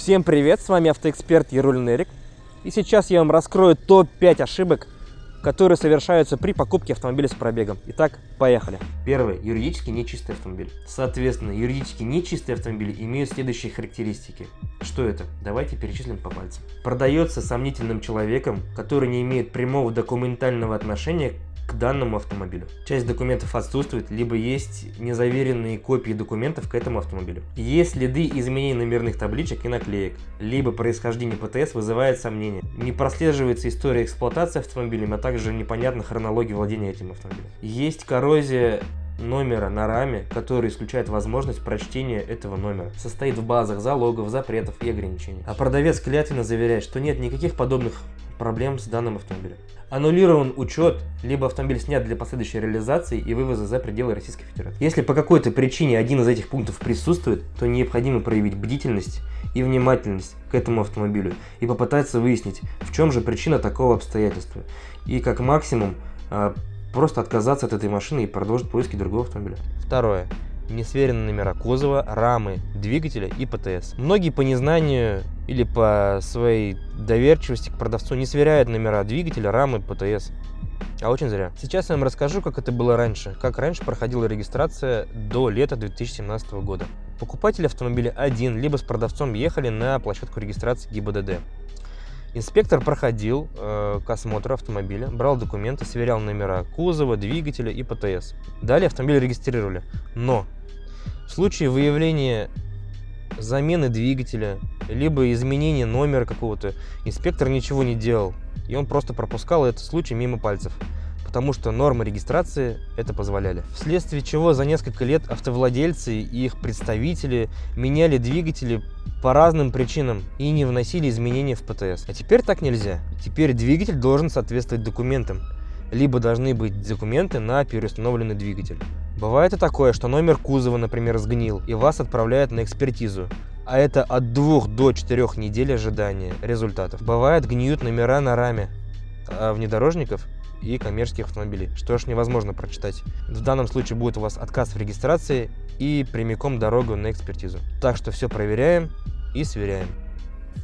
Всем привет, с вами автоэксперт Ярулин Эрик. И сейчас я вам раскрою топ-5 ошибок, которые совершаются при покупке автомобиля с пробегом. Итак, поехали. Первое. Юридически нечистый автомобиль. Соответственно, юридически нечистые автомобили имеют следующие характеристики. Что это? Давайте перечислим по пальцам. Продается сомнительным человеком, который не имеет прямого документального отношения к данному автомобилю. Часть документов отсутствует, либо есть незаверенные копии документов к этому автомобилю. Есть следы изменений номерных табличек и наклеек, либо происхождение ПТС вызывает сомнения. Не прослеживается история эксплуатации автомобиля, а также непонятна хронология владения этим автомобилем. Есть коррозия номера на раме, который исключает возможность прочтения этого номера. Состоит в базах залогов, запретов и ограничений. А продавец клятвенно заверяет, что нет никаких подобных проблем с данным автомобилем. Аннулирован учет, либо автомобиль снят для последующей реализации и вывоза за пределы Российской Федерации. Если по какой-то причине один из этих пунктов присутствует, то необходимо проявить бдительность и внимательность к этому автомобилю и попытаться выяснить, в чем же причина такого обстоятельства. И как максимум а, просто отказаться от этой машины и продолжить поиски другого автомобиля. Второе не сверены номера кузова, рамы, двигателя и ПТС. Многие по незнанию или по своей доверчивости к продавцу не сверяют номера двигателя, рамы, ПТС. А очень зря. Сейчас я вам расскажу, как это было раньше, как раньше проходила регистрация до лета 2017 года. Покупатель автомобиля один, либо с продавцом ехали на площадку регистрации ГИБДД. Инспектор проходил э, к осмотру автомобиля, брал документы, сверял номера кузова, двигателя и ПТС. Далее автомобиль регистрировали. Но в случае выявления замены двигателя, либо изменения номера какого-то, инспектор ничего не делал. И он просто пропускал этот случай мимо пальцев потому что нормы регистрации это позволяли. Вследствие чего за несколько лет автовладельцы и их представители меняли двигатели по разным причинам и не вносили изменения в ПТС. А теперь так нельзя. Теперь двигатель должен соответствовать документам, либо должны быть документы на переустановленный двигатель. Бывает и такое, что номер кузова, например, сгнил, и вас отправляют на экспертизу. А это от 2 до 4 недель ожидания результатов. Бывает гниют номера на раме а внедорожников и коммерческих автомобилей, что ж невозможно прочитать. В данном случае будет у вас отказ в регистрации и прямиком дорогу на экспертизу. Так что все проверяем и сверяем.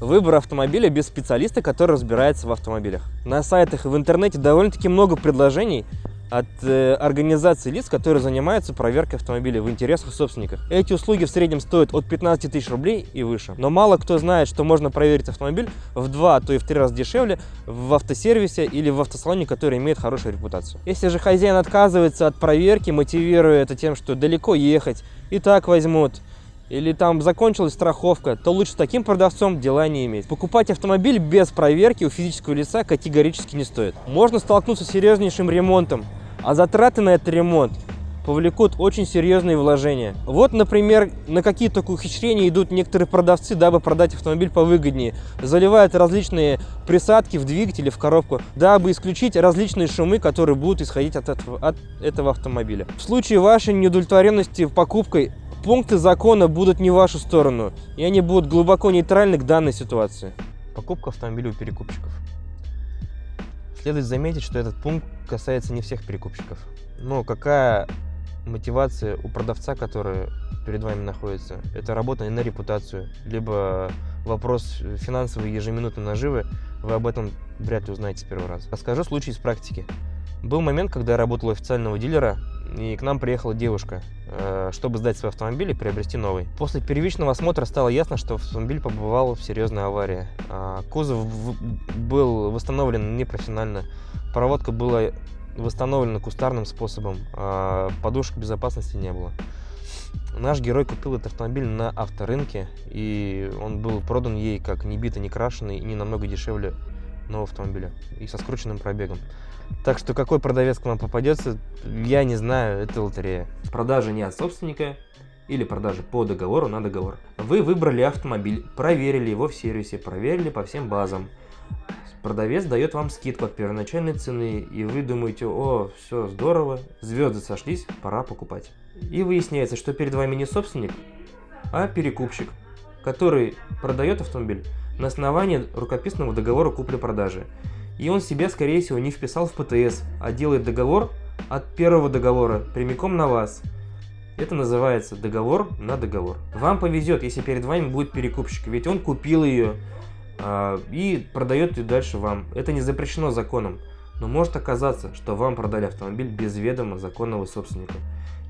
Выбор автомобиля без специалиста, который разбирается в автомобилях. На сайтах и в интернете довольно-таки много предложений, от э, организации лиц, которые занимаются проверкой автомобиля в интересах собственников. Эти услуги в среднем стоят от 15 тысяч рублей и выше. Но мало кто знает, что можно проверить автомобиль в два, а то и в три раза дешевле в автосервисе или в автосалоне, который имеет хорошую репутацию. Если же хозяин отказывается от проверки, мотивируя это тем, что далеко ехать, и так возьмут, или там закончилась страховка, то лучше с таким продавцом дела не иметь. Покупать автомобиль без проверки у физического лица категорически не стоит. Можно столкнуться с серьезнейшим ремонтом, а затраты на этот ремонт повлекут очень серьезные вложения. Вот, например, на какие только ухищрения идут некоторые продавцы, дабы продать автомобиль повыгоднее. Заливают различные присадки в двигатель в коробку, дабы исключить различные шумы, которые будут исходить от этого, от этого автомобиля. В случае вашей неудовлетворенности покупкой, пункты закона будут не в вашу сторону, и они будут глубоко нейтральны к данной ситуации. Покупка автомобиля у перекупщиков. Следует заметить, что этот пункт касается не всех перекупщиков. Но какая мотивация у продавца, который перед вами находится? Это работа на репутацию, либо вопрос финансовой ежеминутной наживы, вы об этом вряд ли узнаете с первого раза. Расскажу случай из практики. Был момент, когда я работал официального дилера, и к нам приехала девушка, э, чтобы сдать свой автомобиль и приобрести новый. После первичного осмотра стало ясно, что автомобиль побывал в серьезной аварии. А, кузов был восстановлен непрофессионально, проводка была восстановлена кустарным способом, а подушек безопасности не было. Наш герой купил этот автомобиль на авторынке, и он был продан ей как не битый, не крашеный и не намного дешевле нового автомобиля и со скрученным пробегом. Так что какой продавец к вам попадется, я не знаю, это лотерея. Продажа не от собственника или продажа по договору на договор. Вы выбрали автомобиль, проверили его в сервисе, проверили по всем базам. Продавец дает вам скидку от первоначальной цены, и вы думаете, о, все здорово, звезды сошлись, пора покупать. И выясняется, что перед вами не собственник, а перекупщик, который продает автомобиль на основании рукописного договора купли-продажи. И он себя, скорее всего, не вписал в ПТС, а делает договор от первого договора прямиком на вас. Это называется договор на договор. Вам повезет, если перед вами будет перекупщик, ведь он купил ее э, и продает ее дальше вам. Это не запрещено законом. Но может оказаться, что вам продали автомобиль без ведома законного собственника.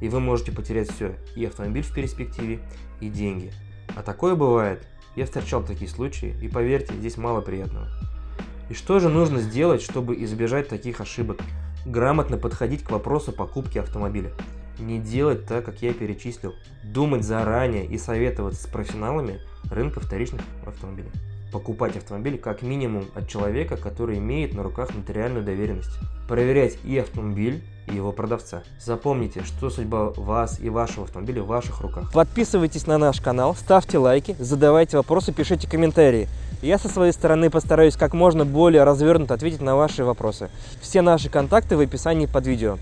И вы можете потерять все, и автомобиль в перспективе, и деньги. А такое бывает. Я встречал такие случаи, и поверьте, здесь мало приятного. И что же нужно сделать, чтобы избежать таких ошибок? Грамотно подходить к вопросу покупки автомобиля. Не делать так, как я перечислил. Думать заранее и советоваться с профессионалами рынка вторичных автомобилей. Покупать автомобиль как минимум от человека, который имеет на руках нотариальную доверенность. Проверять и автомобиль, и его продавца. Запомните, что судьба вас и вашего автомобиля в ваших руках. Подписывайтесь на наш канал, ставьте лайки, задавайте вопросы, пишите комментарии. Я со своей стороны постараюсь как можно более развернуто ответить на ваши вопросы. Все наши контакты в описании под видео.